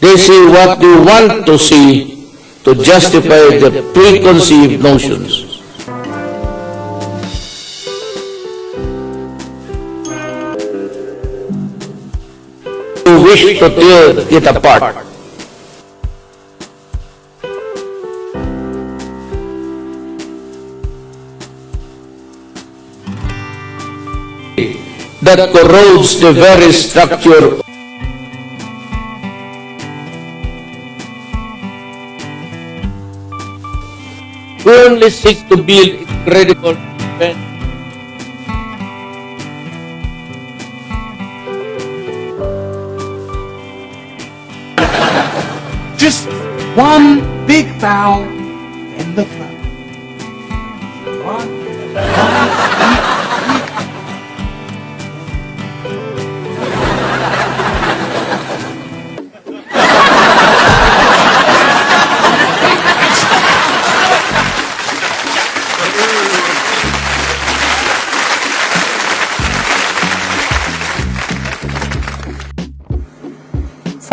They see what you want to see to justify the preconceived notions. You wish to tear it apart. that corrodes the very structure Only seek to build its incredible defense. Just one big bow in the front.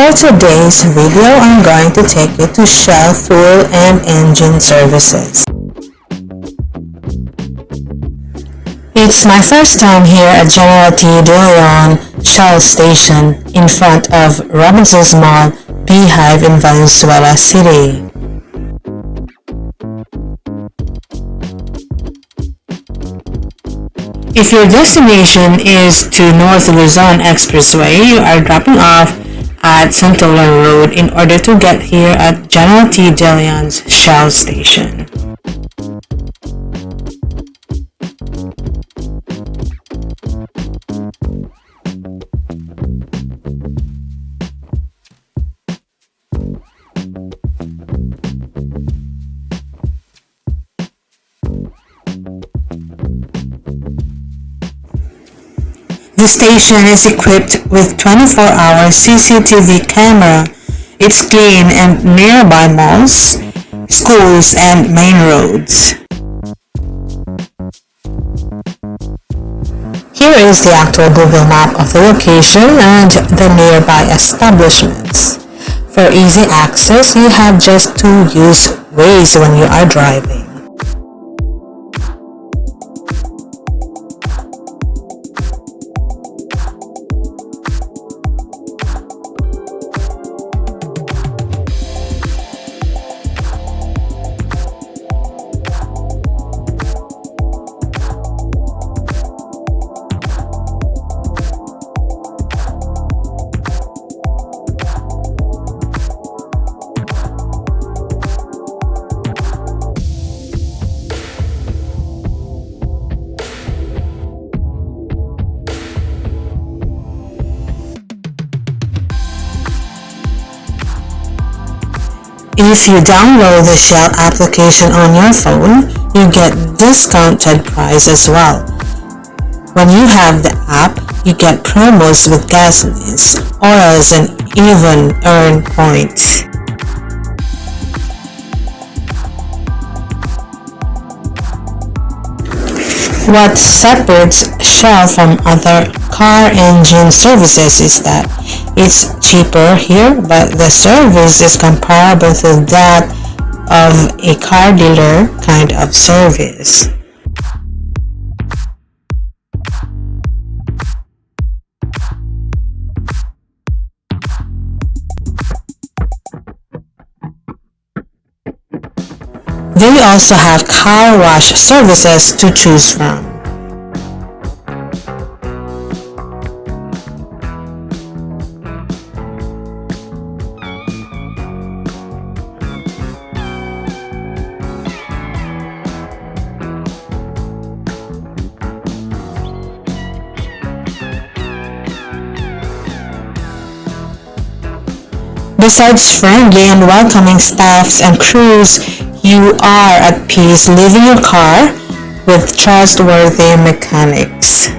For today's video, I'm going to take you to Shell Fuel and Engine Services. It's my first time here at General T. De Leon Shell Station in front of Robinson's Mall, Beehive in Valenzuela City. If your destination is to North Luzon Expressway, you are dropping off at Santolan Road in order to get here at General T. De Leon's Shell Station. The station is equipped with 24-hour CCTV camera. It's clean and nearby malls, schools, and main roads. Here is the actual Google map of the location and the nearby establishments. For easy access, you have just to use Waze when you are driving. If you download the Shell application on your phone, you get discounted price as well. When you have the app, you get promos with gasolines, oils, and even earn points. What separates Shell from other car engine services is that it's cheaper here, but the service is comparable to that of a car dealer kind of service. They also have car wash services to choose from. Besides friendly and welcoming staffs and crews, you are at peace leaving your car with trustworthy mechanics.